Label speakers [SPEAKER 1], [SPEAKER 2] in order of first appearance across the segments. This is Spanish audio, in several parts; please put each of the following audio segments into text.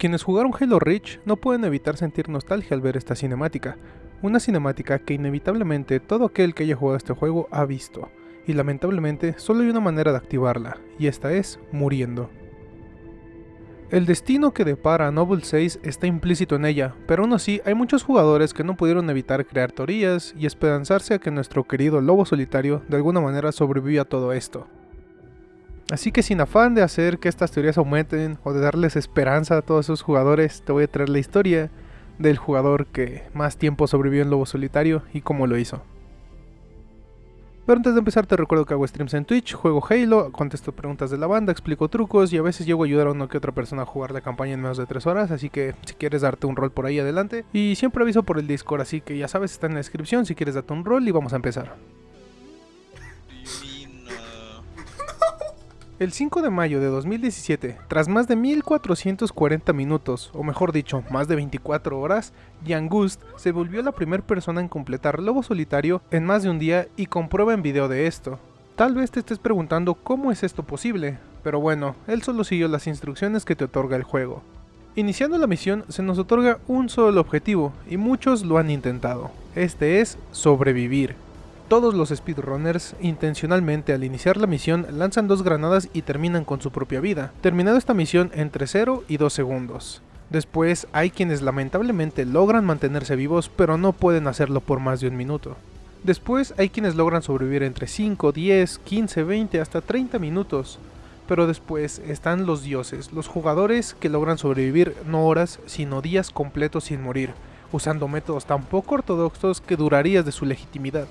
[SPEAKER 1] Quienes jugaron Halo Reach no pueden evitar sentir nostalgia al ver esta cinemática, una cinemática que inevitablemente todo aquel que haya jugado este juego ha visto, y lamentablemente solo hay una manera de activarla, y esta es muriendo. El destino que depara a Noble 6 está implícito en ella, pero aún así hay muchos jugadores que no pudieron evitar crear teorías y esperanzarse a que nuestro querido lobo solitario de alguna manera sobreviva a todo esto. Así que sin afán de hacer que estas teorías aumenten o de darles esperanza a todos esos jugadores, te voy a traer la historia del jugador que más tiempo sobrevivió en Lobo Solitario y cómo lo hizo. Pero antes de empezar te recuerdo que hago streams en Twitch, juego Halo, contesto preguntas de la banda, explico trucos y a veces llego a ayudar a una que otra persona a jugar la campaña en menos de 3 horas, así que si quieres darte un rol por ahí adelante. Y siempre aviso por el Discord, así que ya sabes, está en la descripción si quieres darte un rol y vamos a empezar. El 5 de mayo de 2017, tras más de 1440 minutos, o mejor dicho, más de 24 horas, Jan Gust se volvió la primera persona en completar Lobo Solitario en más de un día y comprueba en video de esto. Tal vez te estés preguntando cómo es esto posible, pero bueno, él solo siguió las instrucciones que te otorga el juego. Iniciando la misión se nos otorga un solo objetivo, y muchos lo han intentado. Este es sobrevivir. Todos los speedrunners intencionalmente al iniciar la misión lanzan dos granadas y terminan con su propia vida, terminando esta misión entre 0 y 2 segundos. Después hay quienes lamentablemente logran mantenerse vivos pero no pueden hacerlo por más de un minuto. Después hay quienes logran sobrevivir entre 5, 10, 15, 20 hasta 30 minutos. Pero después están los dioses, los jugadores que logran sobrevivir no horas sino días completos sin morir, usando métodos tan poco ortodoxos que durarías de su legitimidad.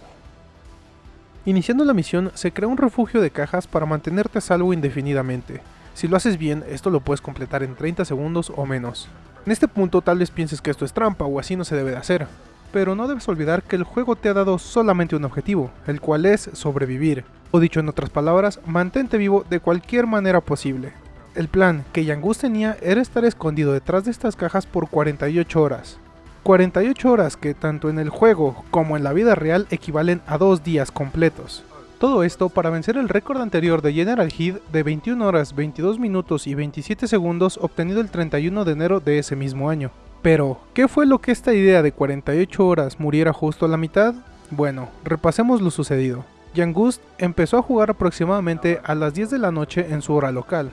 [SPEAKER 1] Iniciando la misión, se crea un refugio de cajas para mantenerte a salvo indefinidamente. Si lo haces bien, esto lo puedes completar en 30 segundos o menos. En este punto tal vez pienses que esto es trampa o así no se debe de hacer, pero no debes olvidar que el juego te ha dado solamente un objetivo, el cual es sobrevivir, o dicho en otras palabras, mantente vivo de cualquier manera posible. El plan que Yangus tenía era estar escondido detrás de estas cajas por 48 horas, 48 horas que tanto en el juego como en la vida real equivalen a dos días completos. Todo esto para vencer el récord anterior de General Heed de 21 horas 22 minutos y 27 segundos obtenido el 31 de enero de ese mismo año. Pero, ¿qué fue lo que esta idea de 48 horas muriera justo a la mitad? Bueno, repasemos lo sucedido. Gust empezó a jugar aproximadamente a las 10 de la noche en su hora local.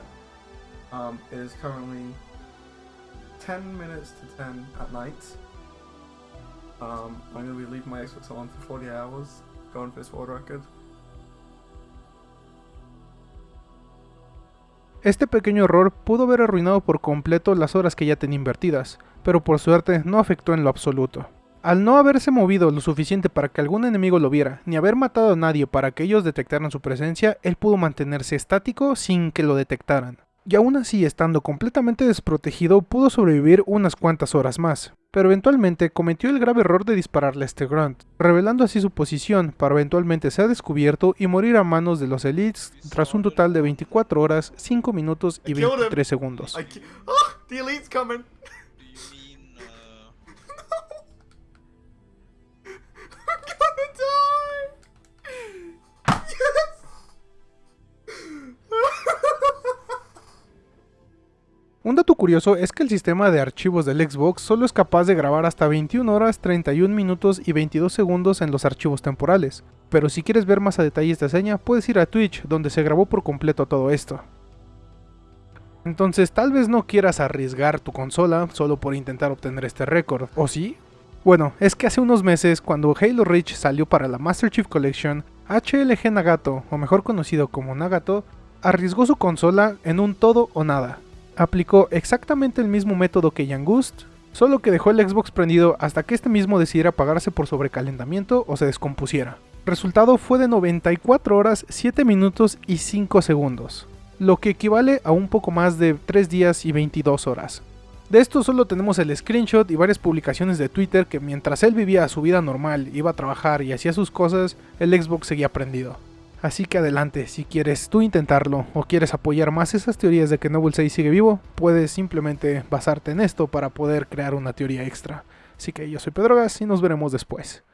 [SPEAKER 1] Um, 10 minutes to 10 at night. Um, I'm leaving my for 40 hours. Este pequeño error pudo haber arruinado por completo las horas que ya tenía invertidas, pero por suerte no afectó en lo absoluto. Al no haberse movido lo suficiente para que algún enemigo lo viera, ni haber matado a nadie para que ellos detectaran su presencia, él pudo mantenerse estático sin que lo detectaran. Y aún así, estando completamente desprotegido, pudo sobrevivir unas cuantas horas más pero eventualmente cometió el grave error de dispararle a este Grunt, revelando así su posición para eventualmente ser descubierto y morir a manos de los Elites tras un total de 24 horas, 5 minutos y 23 segundos. Un dato curioso es que el sistema de archivos del Xbox solo es capaz de grabar hasta 21 horas 31 minutos y 22 segundos en los archivos temporales, pero si quieres ver más a detalle esta seña puedes ir a Twitch donde se grabó por completo todo esto. Entonces tal vez no quieras arriesgar tu consola solo por intentar obtener este récord, ¿o sí? Bueno, es que hace unos meses cuando Halo Reach salió para la Master Chief Collection, HLG Nagato, o mejor conocido como Nagato, arriesgó su consola en un todo o nada aplicó exactamente el mismo método que Yangust, solo que dejó el Xbox prendido hasta que este mismo decidiera apagarse por sobrecalentamiento o se descompusiera. Resultado fue de 94 horas, 7 minutos y 5 segundos, lo que equivale a un poco más de 3 días y 22 horas. De esto solo tenemos el screenshot y varias publicaciones de Twitter que mientras él vivía su vida normal, iba a trabajar y hacía sus cosas, el Xbox seguía prendido. Así que adelante, si quieres tú intentarlo o quieres apoyar más esas teorías de que Noble 6 sigue vivo, puedes simplemente basarte en esto para poder crear una teoría extra. Así que yo soy Pedro Gas y nos veremos después.